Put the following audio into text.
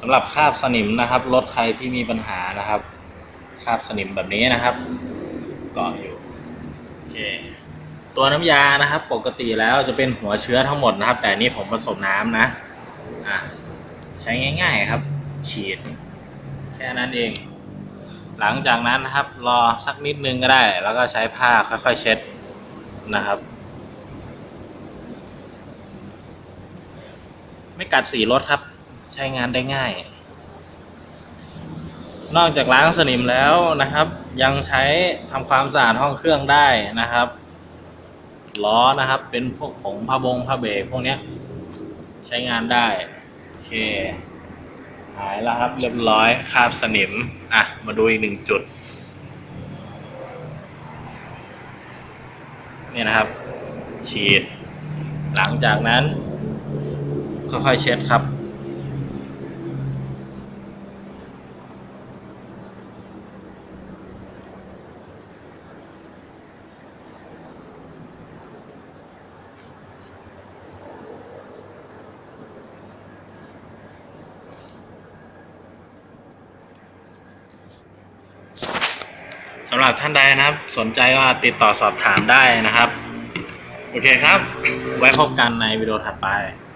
สำหรับคราบสนิมนะครับรถใครที่มีปัญหานะครับคราบสนิมแบบนี้นะครับเกาะอยู่โอเคตัวน้ำยานะครับ ปกติแล้วจะเป็นหัวเชื้อทั้งหมดนะครับ แต่นี่ผมผสมน้ำนะอะใช้ง่าย ๆครับ ฉีด แค่นั้นเอง หลังจากนั้นนะครับ รอสักนิดนึงก็ได้ แล้วก็ใช้ผ้าค่อยๆเช็ดนะครับไม่กัดสีรถครับ ใช้งานได้ง่าย นอกจากล้างสนิมแล้วนะครับ ยังใช้ทำความสะอาดห้องเครื่องได้นะครับล้อนะครับ เป็นพวกผงผ้าบงผ้าเบรกพวกเนี้ยใช้งานได้ โอเค หายแล้วครับ เรียบร้อยคาบสนิม อะ มาดูอีกหนึ่งจุด นี่นะครับ ฉีด หลังจากนั้น ค่อยๆเช็ดครับ สำหรับท่านใดนะครับ สนใจก็ติดต่อสอบถามได้นะครับ โอเคครับ ไว้พบกันในวิดีโอถัดไป